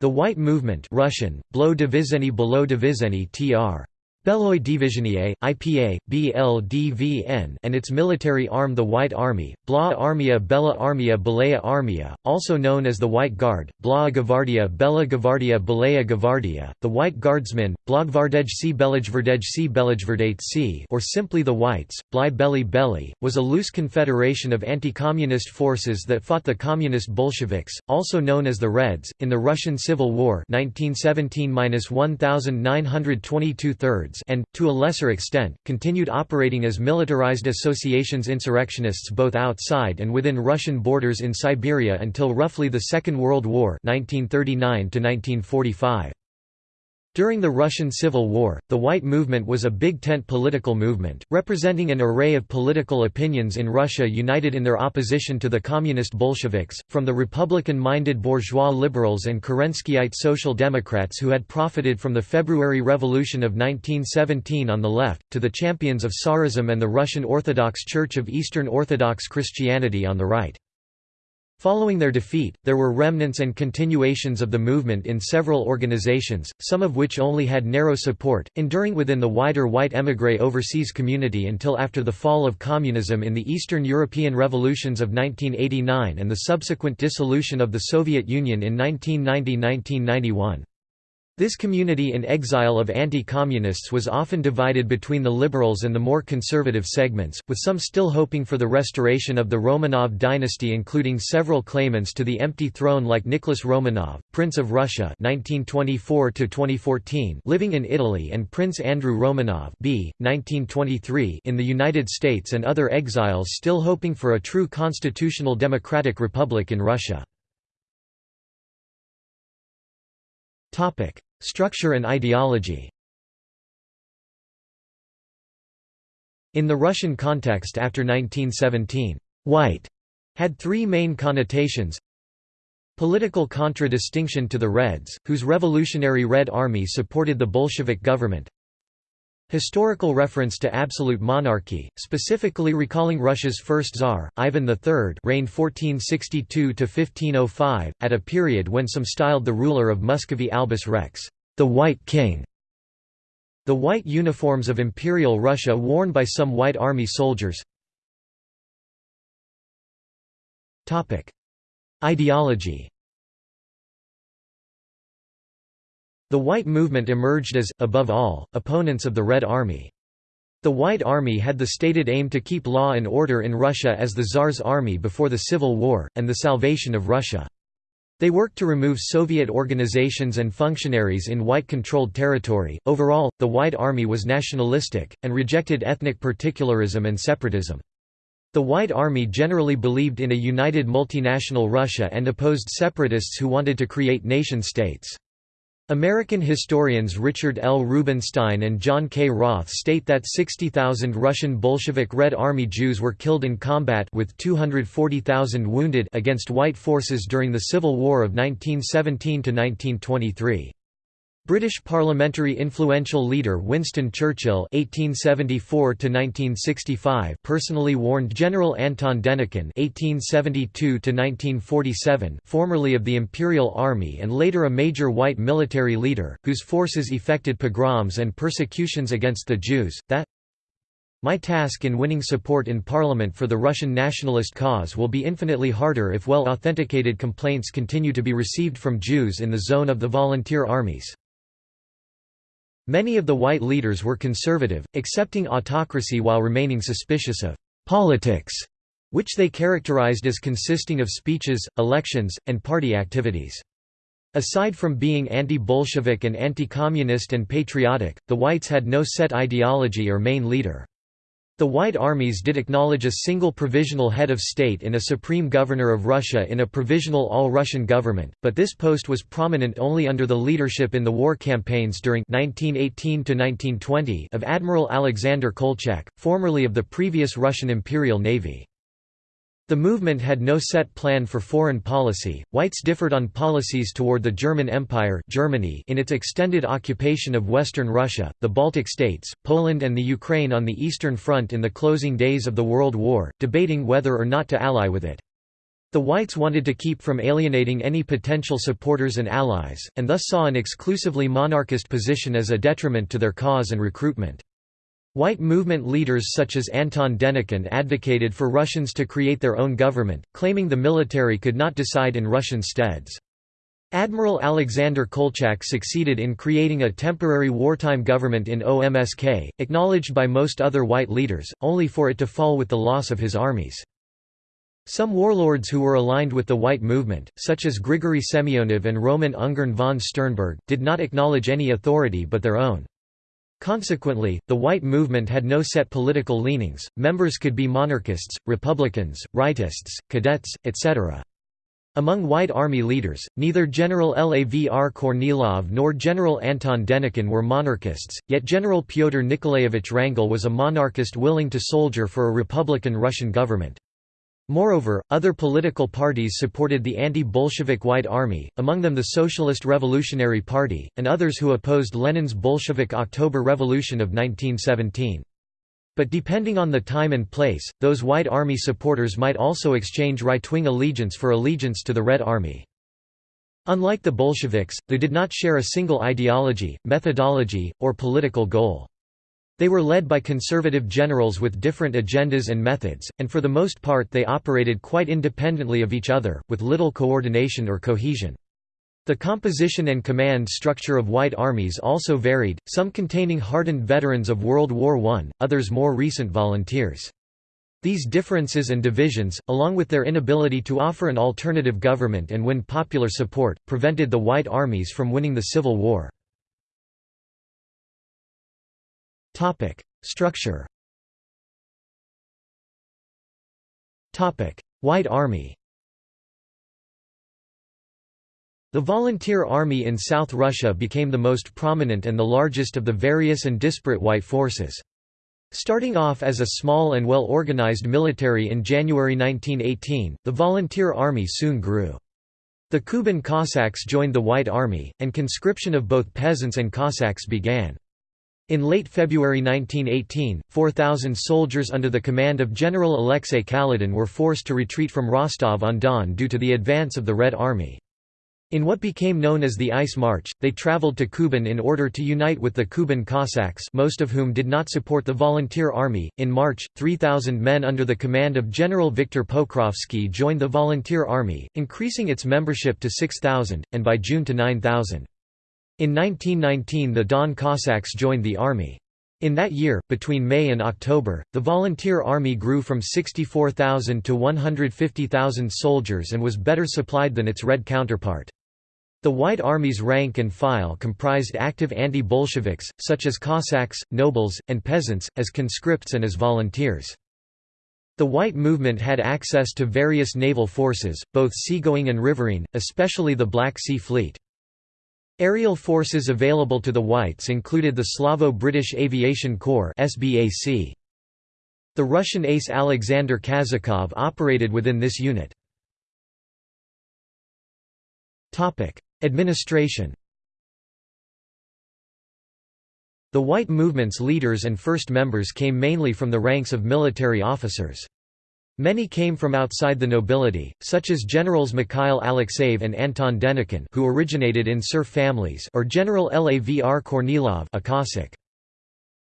The White Movement Russian, Blo Divizheny tr. Beloy Divizhenie, IPA, BLDVN and its military arm the White Army, Bla Armia Bella Armia Belaya Armia, also known as the White Guard, Bla Gavardia Bella Gavardia Belaya Gavardia, the White Guardsmen, Blagvardejci Belejverdejci Belejverdejci or simply the Whites, Bly Belly Belly, was a loose confederation of anti-communist forces that fought the communist Bolsheviks, also known as the Reds, in the Russian Civil War 1917 and, to a lesser extent, continued operating as militarized associations insurrectionists both outside and within Russian borders in Siberia until roughly the Second World War 1939 -1945. During the Russian Civil War, the White Movement was a big tent political movement, representing an array of political opinions in Russia united in their opposition to the Communist Bolsheviks, from the Republican-minded bourgeois liberals and Kerenskyite social democrats who had profited from the February Revolution of 1917 on the left, to the champions of Tsarism and the Russian Orthodox Church of Eastern Orthodox Christianity on the right. Following their defeat, there were remnants and continuations of the movement in several organizations, some of which only had narrow support, enduring within the wider white émigré overseas community until after the fall of communism in the Eastern European revolutions of 1989 and the subsequent dissolution of the Soviet Union in 1990–1991. This community in exile of anti-communists was often divided between the liberals and the more conservative segments, with some still hoping for the restoration of the Romanov dynasty including several claimants to the empty throne like Nicholas Romanov, Prince of Russia 1924 living in Italy and Prince Andrew Romanov b. 1923 in the United States and other exiles still hoping for a true constitutional democratic republic in Russia. Structure and ideology. In the Russian context after 1917, «white» had three main connotations. Political contradistinction to the Reds, whose Revolutionary Red Army supported the Bolshevik government Historical reference to absolute monarchy, specifically recalling Russia's first Tsar, Ivan III reigned 1462–1505, at a period when some styled the ruler of Muscovy Albus Rex, the White King. The white uniforms of Imperial Russia worn by some White Army soldiers Ideology The White Movement emerged as, above all, opponents of the Red Army. The White Army had the stated aim to keep law and order in Russia as the Tsar's army before the Civil War, and the salvation of Russia. They worked to remove Soviet organizations and functionaries in white-controlled territory. Overall, the White Army was nationalistic, and rejected ethnic particularism and separatism. The White Army generally believed in a united multinational Russia and opposed separatists who wanted to create nation-states. American historians Richard L. Rubenstein and John K. Roth state that 60,000 Russian Bolshevik Red Army Jews were killed in combat with 240,000 wounded against white forces during the Civil War of 1917–1923. British parliamentary influential leader Winston Churchill (1874–1965) personally warned General Anton Denikin (1872–1947), formerly of the Imperial Army and later a major white military leader, whose forces effected pogroms and persecutions against the Jews, that my task in winning support in Parliament for the Russian nationalist cause will be infinitely harder if well-authenticated complaints continue to be received from Jews in the zone of the volunteer armies. Many of the white leaders were conservative, accepting autocracy while remaining suspicious of «politics», which they characterized as consisting of speeches, elections, and party activities. Aside from being anti-Bolshevik and anti-communist and patriotic, the whites had no set ideology or main leader. The White Armies did acknowledge a single provisional head of state in a supreme governor of Russia in a provisional all-Russian government, but this post was prominent only under the leadership in the war campaigns during 1918 of Admiral Alexander Kolchak, formerly of the previous Russian Imperial Navy. The movement had no set plan for foreign policy. Whites differed on policies toward the German Empire Germany in its extended occupation of western Russia, the Baltic states, Poland and the Ukraine on the Eastern Front in the closing days of the World War, debating whether or not to ally with it. The Whites wanted to keep from alienating any potential supporters and allies, and thus saw an exclusively monarchist position as a detriment to their cause and recruitment. White movement leaders such as Anton Denikin advocated for Russians to create their own government, claiming the military could not decide in Russian steads. Admiral Alexander Kolchak succeeded in creating a temporary wartime government in OMSK, acknowledged by most other white leaders, only for it to fall with the loss of his armies. Some warlords who were aligned with the White Movement, such as Grigory Semyonov and Roman Ungern von Sternberg, did not acknowledge any authority but their own. Consequently, the White Movement had no set political leanings, members could be monarchists, republicans, rightists, cadets, etc. Among White Army leaders, neither General Lavr Kornilov nor General Anton Denikin were monarchists, yet General Pyotr Nikolaevich Wrangel was a monarchist willing to soldier for a republican Russian government. Moreover, other political parties supported the anti-Bolshevik White Army, among them the Socialist Revolutionary Party, and others who opposed Lenin's Bolshevik October Revolution of 1917. But depending on the time and place, those White Army supporters might also exchange right-wing allegiance for allegiance to the Red Army. Unlike the Bolsheviks, they did not share a single ideology, methodology, or political goal. They were led by conservative generals with different agendas and methods, and for the most part they operated quite independently of each other, with little coordination or cohesion. The composition and command structure of White armies also varied, some containing hardened veterans of World War I, others more recent volunteers. These differences and divisions, along with their inability to offer an alternative government and win popular support, prevented the White armies from winning the Civil War. Topic: Structure. Topic: White Army. The Volunteer Army in South Russia became the most prominent and the largest of the various and disparate white forces. Starting off as a small and well-organized military in January 1918, the Volunteer Army soon grew. The Kuban Cossacks joined the White Army, and conscription of both peasants and Cossacks began. In late February 1918, 4,000 soldiers under the command of General Alexei Kaledin were forced to retreat from Rostov-on-Don due to the advance of the Red Army. In what became known as the Ice March, they traveled to Kuban in order to unite with the Kuban Cossacks most of whom did not support the Volunteer Army. In March, 3,000 men under the command of General Viktor Pokrovsky joined the Volunteer Army, increasing its membership to 6,000, and by June to 9,000. In 1919 the Don Cossacks joined the army. In that year, between May and October, the Volunteer Army grew from 64,000 to 150,000 soldiers and was better supplied than its Red counterpart. The White Army's rank and file comprised active anti-Bolsheviks, such as Cossacks, nobles, and peasants, as conscripts and as volunteers. The White Movement had access to various naval forces, both seagoing and riverine, especially the Black Sea Fleet. Aerial forces available to the Whites included the Slavo-British Aviation Corps The Russian ace Alexander Kazakov operated within this unit. Administration The White Movement's leaders and first members came mainly from the ranks of military officers. Many came from outside the nobility, such as generals Mikhail Alexeyev and Anton Denikin who originated in serf families or General Lavr Kornilov a Cossack.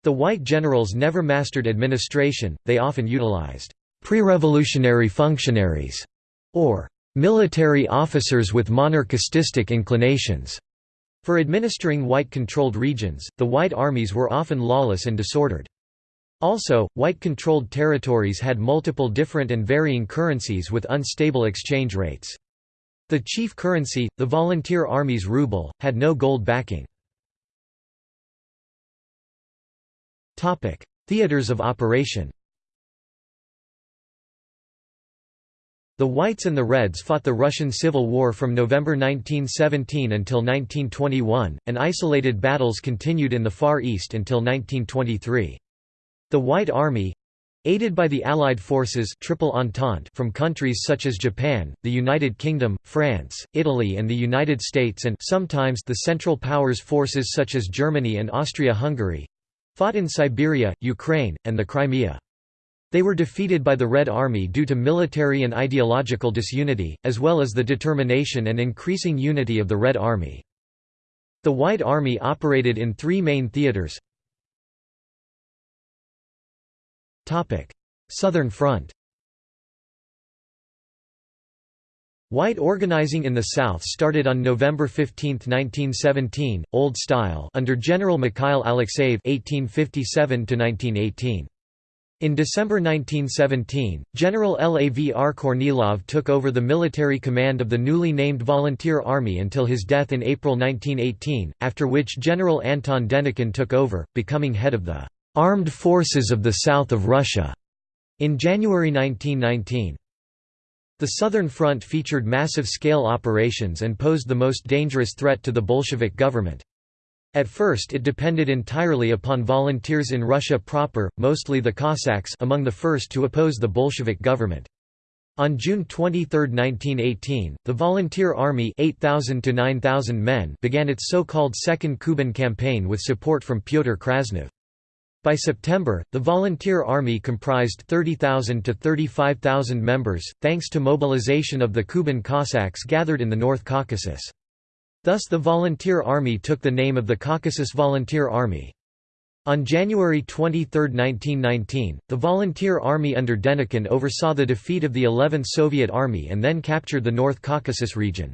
The white generals never mastered administration, they often utilized pre-revolutionary functionaries or military officers with monarchistic inclinations. For administering white-controlled regions, the white armies were often lawless and disordered. Also, white-controlled territories had multiple different and varying currencies with unstable exchange rates. The chief currency, the volunteer army's ruble, had no gold backing. Theaters of operation The Whites and the Reds fought the Russian Civil War from November 1917 until 1921, and isolated battles continued in the Far East until 1923. The White Army aided by the Allied forces Triple Entente from countries such as Japan, the United Kingdom, France, Italy and the United States and sometimes the Central Powers forces such as Germany and Austria-Hungary fought in Siberia, Ukraine, and the Crimea. They were defeated by the Red Army due to military and ideological disunity, as well as the determination and increasing unity of the Red Army. The White Army operated in three main theaters Southern Front White organizing in the South started on November 15, 1917, Old Style under General Mikhail Alexeyev (1857–1918). In December 1917, General Lavr Kornilov took over the military command of the newly named Volunteer Army until his death in April 1918, after which General Anton Denikin took over, becoming head of the "'Armed Forces of the South of Russia' in January 1919. The Southern Front featured massive-scale operations and posed the most dangerous threat to the Bolshevik government. At first it depended entirely upon volunteers in Russia proper, mostly the Cossacks among the first to oppose the Bolshevik government. On June 23, 1918, the Volunteer Army 8,000 to 9,000 men began its so-called Second Kuban Campaign with support from Pyotr Krasnov. By September, the Volunteer Army comprised 30,000 to 35,000 members, thanks to mobilization of the Kuban Cossacks gathered in the North Caucasus. Thus the Volunteer Army took the name of the Caucasus Volunteer Army. On January 23, 1919, the Volunteer Army under Denikin oversaw the defeat of the 11th Soviet Army and then captured the North Caucasus region.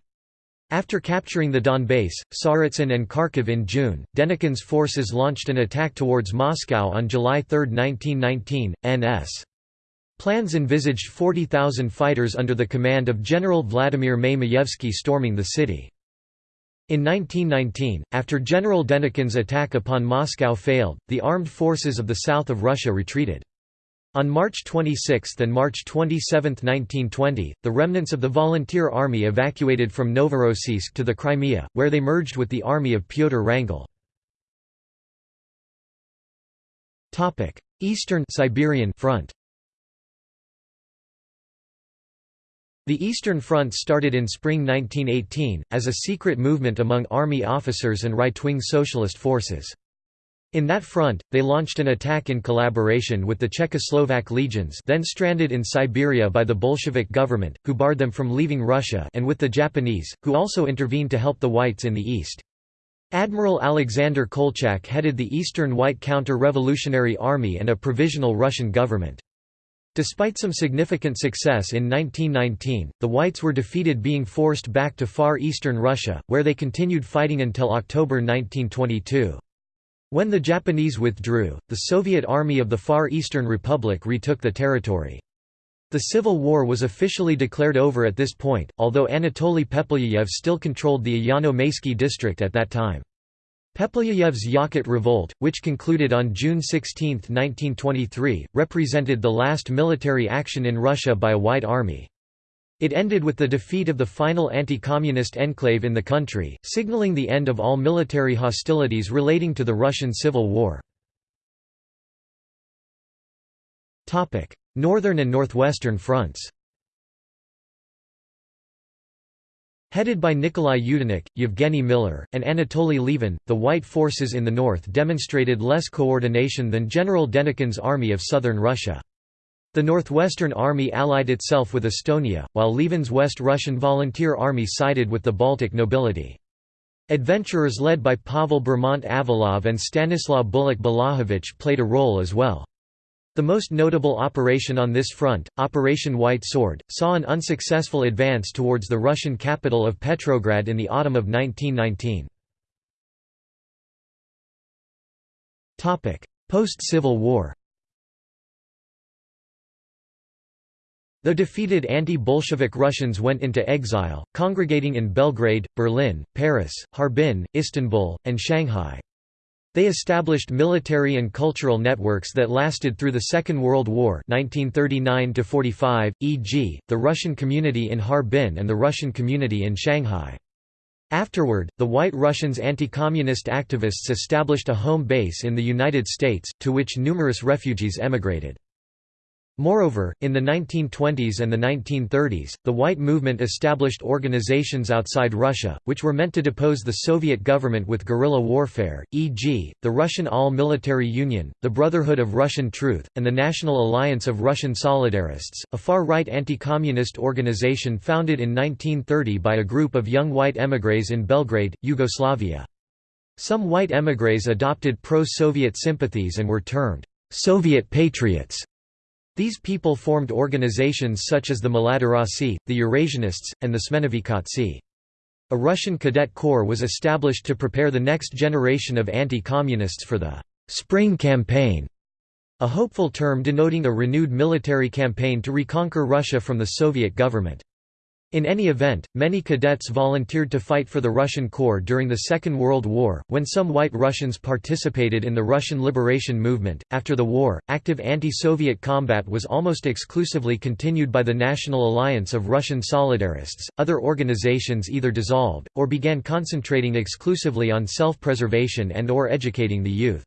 After capturing the Donbass, Tsaritsyn and Kharkiv in June, Denikin's forces launched an attack towards Moscow on July 3, 1919, NS. Plans envisaged 40,000 fighters under the command of General Vladimir May-Mayevsky storming the city. In 1919, after General Denikin's attack upon Moscow failed, the armed forces of the south of Russia retreated. On March 26 and March 27, 1920, the remnants of the Volunteer Army evacuated from Novorossiysk to the Crimea, where they merged with the army of Pyotr Wrangel. Eastern Siberian Front The Eastern Front started in spring 1918, as a secret movement among army officers and right-wing socialist forces. In that front, they launched an attack in collaboration with the Czechoslovak legions then stranded in Siberia by the Bolshevik government, who barred them from leaving Russia and with the Japanese, who also intervened to help the Whites in the east. Admiral Alexander Kolchak headed the Eastern White Counter-Revolutionary Army and a provisional Russian government. Despite some significant success in 1919, the Whites were defeated being forced back to far eastern Russia, where they continued fighting until October 1922. When the Japanese withdrew, the Soviet Army of the Far Eastern Republic retook the territory. The Civil War was officially declared over at this point, although Anatoly Pepelyayev still controlled the Ayano-Maysky district at that time. Pepelyayev's Yakut Revolt, which concluded on June 16, 1923, represented the last military action in Russia by a White Army. It ended with the defeat of the final anti-communist enclave in the country, signaling the end of all military hostilities relating to the Russian Civil War. Northern and Northwestern fronts Headed by Nikolai Yudenich, Yevgeny Miller, and Anatoly Levin, the White forces in the north demonstrated less coordination than General Denikin's army of southern Russia. The Northwestern Army allied itself with Estonia, while Levin's West Russian Volunteer Army sided with the Baltic nobility. Adventurers led by Pavel Bermondt Avalov and Stanislaw Bulak Balahovich played a role as well. The most notable operation on this front, Operation White Sword, saw an unsuccessful advance towards the Russian capital of Petrograd in the autumn of 1919. Post-Civil War The defeated anti-Bolshevik Russians went into exile, congregating in Belgrade, Berlin, Paris, Harbin, Istanbul, and Shanghai. They established military and cultural networks that lasted through the Second World War 1939 e.g., the Russian community in Harbin and the Russian community in Shanghai. Afterward, the White Russians anti-communist activists established a home base in the United States, to which numerous refugees emigrated. Moreover, in the 1920s and the 1930s, the White Movement established organizations outside Russia, which were meant to depose the Soviet government with guerrilla warfare, e.g., the Russian All-Military Union, the Brotherhood of Russian Truth, and the National Alliance of Russian Solidarists, a far-right anti-communist organization founded in 1930 by a group of young white émigrés in Belgrade, Yugoslavia. Some white émigrés adopted pro-Soviet sympathies and were termed Soviet patriots. These people formed organizations such as the Mladorossi, the Eurasianists, and the Smenovekhovtsy. A Russian cadet corps was established to prepare the next generation of anti-communists for the «Spring Campaign», a hopeful term denoting a renewed military campaign to reconquer Russia from the Soviet government. In any event, many cadets volunteered to fight for the Russian Corps during the Second World War, when some white Russians participated in the Russian liberation movement. After the war, active anti Soviet combat was almost exclusively continued by the National Alliance of Russian Solidarists. Other organizations either dissolved, or began concentrating exclusively on self preservation and or educating the youth.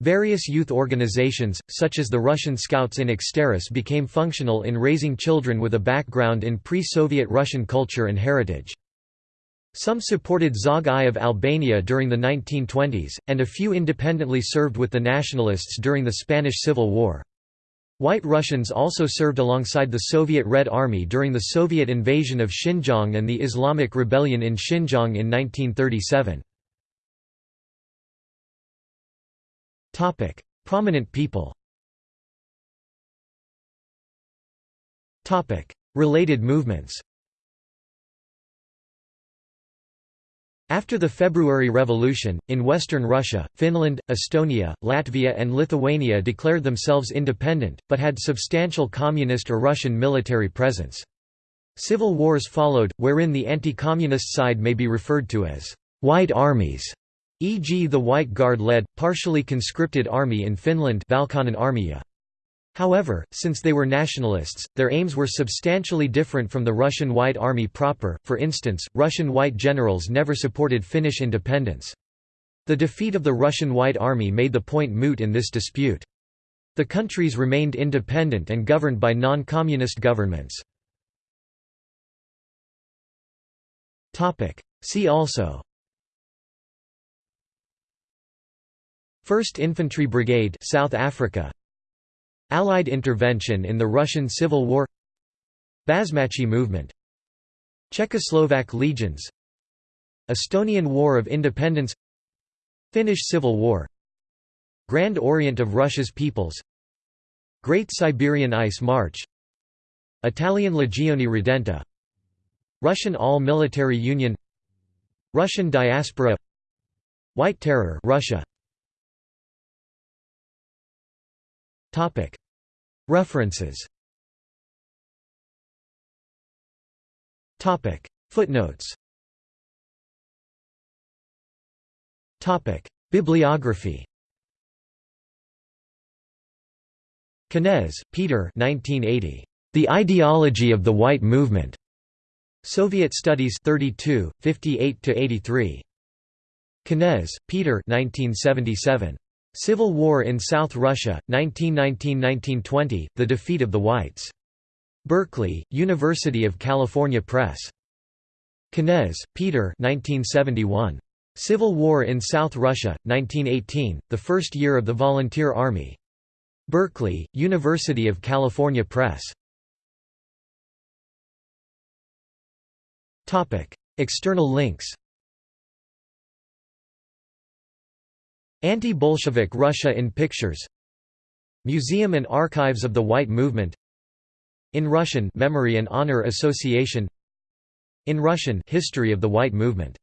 Various youth organizations, such as the Russian Scouts in Exteris became functional in raising children with a background in pre-Soviet Russian culture and heritage. Some supported Zog I of Albania during the 1920s, and a few independently served with the nationalists during the Spanish Civil War. White Russians also served alongside the Soviet Red Army during the Soviet invasion of Xinjiang and the Islamic Rebellion in Xinjiang in 1937. Topic: Prominent people. Topic: Related movements. After the February Revolution, in western Russia, Finland, Estonia, Latvia and Lithuania declared themselves independent, but had substantial communist or Russian military presence. Civil wars followed, wherein the anti-communist side may be referred to as «white armies» e.g. the White Guard-led, partially conscripted army in Finland However, since they were nationalists, their aims were substantially different from the Russian White Army proper, for instance, Russian white generals never supported Finnish independence. The defeat of the Russian White Army made the point moot in this dispute. The countries remained independent and governed by non-communist governments. See also 1st Infantry Brigade South Africa. Allied intervention in the Russian Civil War. Basmachi movement. Czechoslovak legions. Estonian War of Independence. Finnish Civil War. Grand Orient of Russia's peoples. Great Siberian Ice March. Italian Legione Redenta. Russian All-Military Union. Russian diaspora. White Terror Russia References Footnotes Bibliography Kenez, Peter 1980. The Ideology of the White Movement. Soviet Studies 32, 58–83. Kenez, Peter 1977. Civil War in South Russia, 1919–1920, The Defeat of the Whites. Berkeley, University of California Press. Kenez, Peter 1971. Civil War in South Russia, 1918, The First Year of the Volunteer Army. Berkeley, University of California Press. External links Anti-Bolshevik Russia in Pictures. Museum and Archives of the White Movement. In Russian Memory and Honor Association. In Russian History of the White Movement